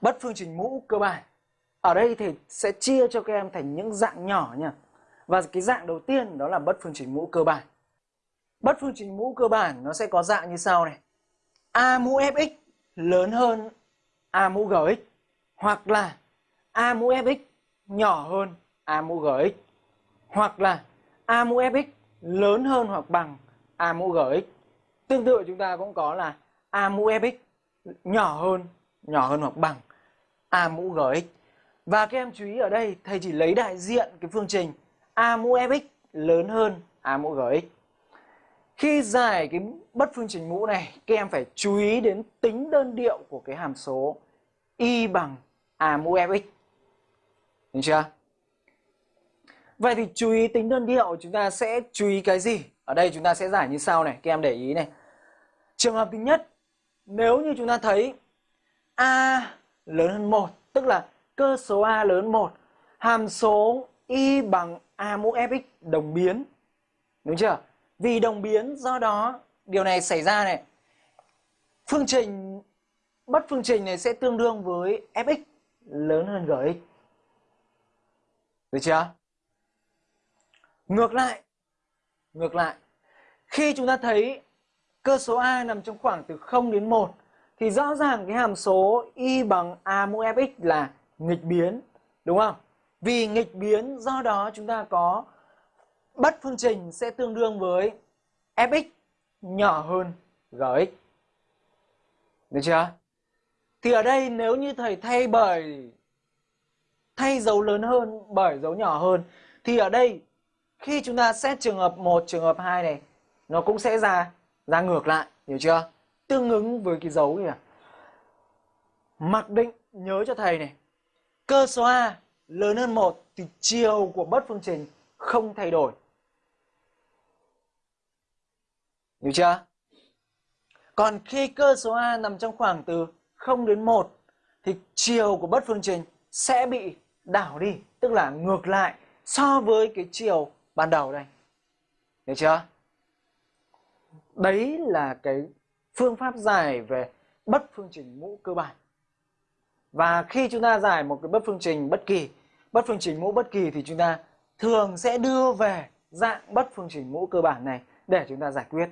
bất phương trình mũ cơ bản. Ở đây thì sẽ chia cho các em thành những dạng nhỏ nha. Và cái dạng đầu tiên đó là bất phương trình mũ cơ bản. Bất phương trình mũ cơ bản nó sẽ có dạng như sau này. A mũ fx lớn hơn A mũ gx hoặc là A mũ fx nhỏ hơn A mũ gx hoặc là A mũ fx lớn hơn hoặc bằng A mũ gx. Tương tự chúng ta cũng có là A mũ fx nhỏ hơn, nhỏ hơn hoặc bằng A mũ gx. Và các em chú ý ở đây thầy chỉ lấy đại diện cái phương trình A mũ fx e lớn hơn A mũ gx. Khi giải cái bất phương trình mũ này, các em phải chú ý đến tính đơn điệu của cái hàm số y bằng A mũ fx. E Được chưa? Vậy thì chú ý tính đơn điệu chúng ta sẽ chú ý cái gì? Ở đây chúng ta sẽ giải như sau này, các em để ý này. Trường hợp thứ nhất, nếu như chúng ta thấy A lớn hơn 1, tức là cơ số A lớn hơn 1, hàm số y bằng A mũ fx đồng biến. Đúng chưa? Vì đồng biến do đó điều này xảy ra này. Phương trình bất phương trình này sẽ tương đương với fx lớn hơn gx. Được chưa? Ngược lại, ngược lại, khi chúng ta thấy cơ số A nằm trong khoảng từ 0 đến 1 thì rõ ràng cái hàm số y bằng A mũ fx là nghịch biến, đúng không? Vì nghịch biến do đó chúng ta có bất phương trình sẽ tương đương với fx nhỏ hơn gx. Được chưa? Thì ở đây nếu như thầy thay bởi thay dấu lớn hơn bởi dấu nhỏ hơn thì ở đây khi chúng ta xét trường hợp 1, trường hợp 2 này nó cũng sẽ ra ra ngược lại, hiểu chưa? Tương ứng với cái dấu kìa. Mặc định nhớ cho thầy này. Cơ số A lớn hơn 1 thì chiều của bất phương trình không thay đổi. Hiểu chưa? Còn khi cơ số A nằm trong khoảng từ 0 đến 1 thì chiều của bất phương trình sẽ bị đảo đi, tức là ngược lại so với cái chiều ban đầu đây. Được chưa? Đấy là cái phương pháp giải về bất phương trình mũ cơ bản. Và khi chúng ta giải một cái bất phương trình bất kỳ, bất phương trình mũ bất kỳ thì chúng ta thường sẽ đưa về dạng bất phương trình mũ cơ bản này để chúng ta giải quyết.